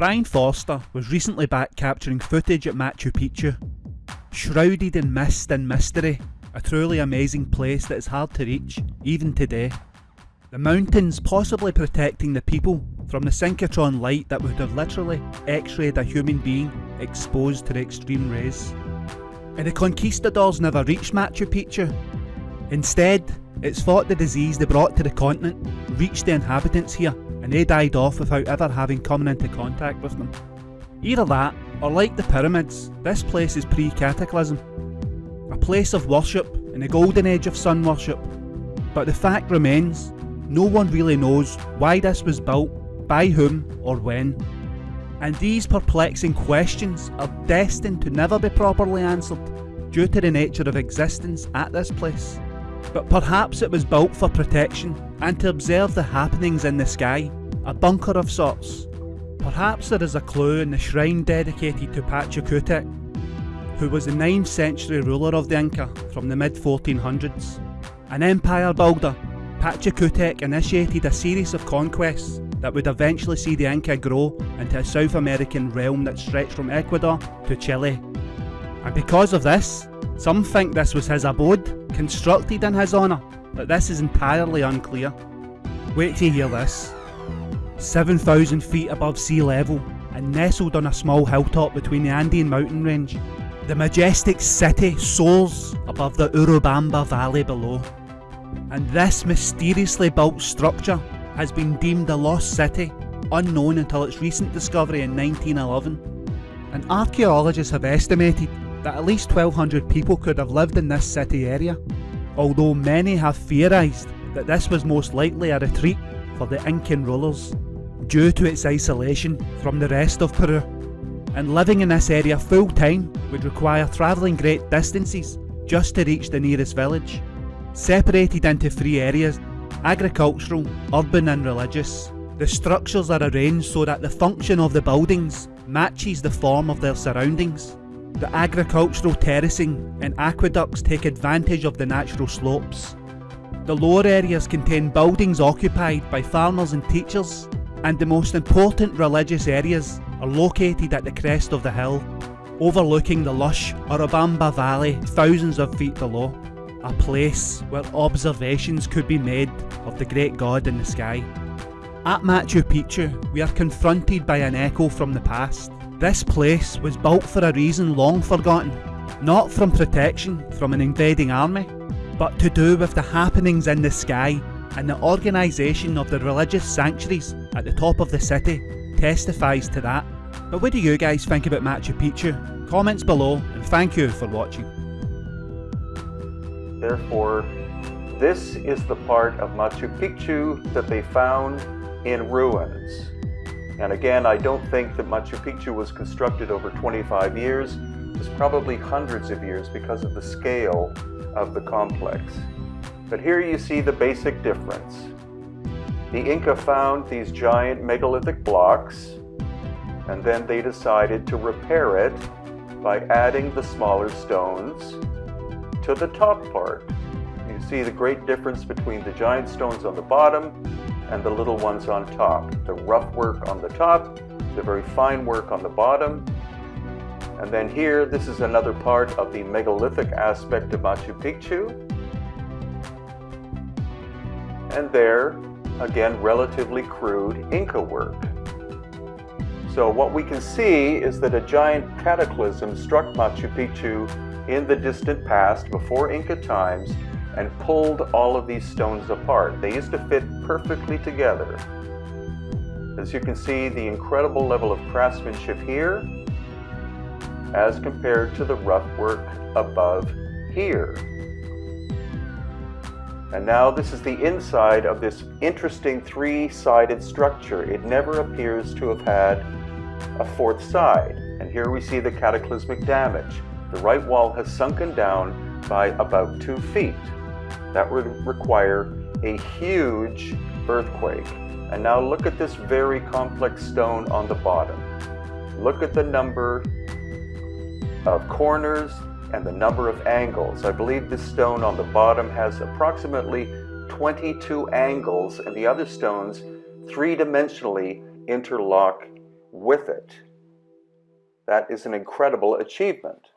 Brien Foerster was recently back capturing footage at Machu Picchu. Shrouded in mist and mystery, a truly amazing place that is hard to reach, even today. The mountains possibly protecting the people from the synchrotron light that would have literally x-rayed a human being exposed to the extreme rays. And the conquistadors never reached Machu Picchu. Instead, it's thought the disease they brought to the continent reached the inhabitants here and they died off without ever having come into contact with them. Either that, or like the pyramids, this place is pre-cataclysm. A place of worship in the golden age of sun worship. But the fact remains, no one really knows why this was built, by whom, or when. And these perplexing questions are destined to never be properly answered due to the nature of existence at this place. But perhaps it was built for protection and to observe the happenings in the sky, a bunker of sorts. Perhaps there is a clue in the shrine dedicated to Pachacutec, who was the 9th century ruler of the Inca from the mid 1400s. An empire builder, Pachacutec initiated a series of conquests that would eventually see the Inca grow into a South American realm that stretched from Ecuador to Chile. And because of this, some think this was his abode, constructed in his honour, but this is entirely unclear. Wait to hear this. 7,000 feet above sea level and nestled on a small hilltop between the Andean mountain range, the majestic city soars above the Urubamba valley below. And this mysteriously built structure has been deemed a lost city, unknown until its recent discovery in 1911. And archaeologists have estimated that at least 1200 people could have lived in this city area, although many have theorised that this was most likely a retreat for the Incan rulers, due to its isolation from the rest of Peru. And living in this area full time would require travelling great distances just to reach the nearest village. Separated into three areas, agricultural, urban and religious, the structures are arranged so that the function of the buildings matches the form of their surroundings. The agricultural terracing and aqueducts take advantage of the natural slopes. The lower areas contain buildings occupied by farmers and teachers, and the most important religious areas are located at the crest of the hill, overlooking the lush Urubamba Valley thousands of feet below, a place where observations could be made of the great god in the sky. At Machu Picchu, we are confronted by an echo from the past. This place was built for a reason long forgotten, not from protection from an invading army, but to do with the happenings in the sky and the organisation of the religious sanctuaries at the top of the city testifies to that. But what do you guys think about Machu Picchu? Comments below and thank you for watching. Therefore, this is the part of Machu Picchu that they found in ruins. And again, I don't think that Machu Picchu was constructed over 25 years. It was probably hundreds of years because of the scale of the complex. But here you see the basic difference. The Inca found these giant megalithic blocks, and then they decided to repair it by adding the smaller stones to the top part. You see the great difference between the giant stones on the bottom and the little ones on top. The rough work on the top, the very fine work on the bottom. And then here, this is another part of the megalithic aspect of Machu Picchu. And there, again, relatively crude Inca work. So what we can see is that a giant cataclysm struck Machu Picchu in the distant past, before Inca times, and pulled all of these stones apart. They used to fit perfectly together. As you can see, the incredible level of craftsmanship here as compared to the rough work above here. And now this is the inside of this interesting three-sided structure. It never appears to have had a fourth side. And here we see the cataclysmic damage. The right wall has sunken down by about two feet. That would require a huge earthquake. And now look at this very complex stone on the bottom. Look at the number of corners and the number of angles. I believe this stone on the bottom has approximately 22 angles and the other stones three-dimensionally interlock with it. That is an incredible achievement.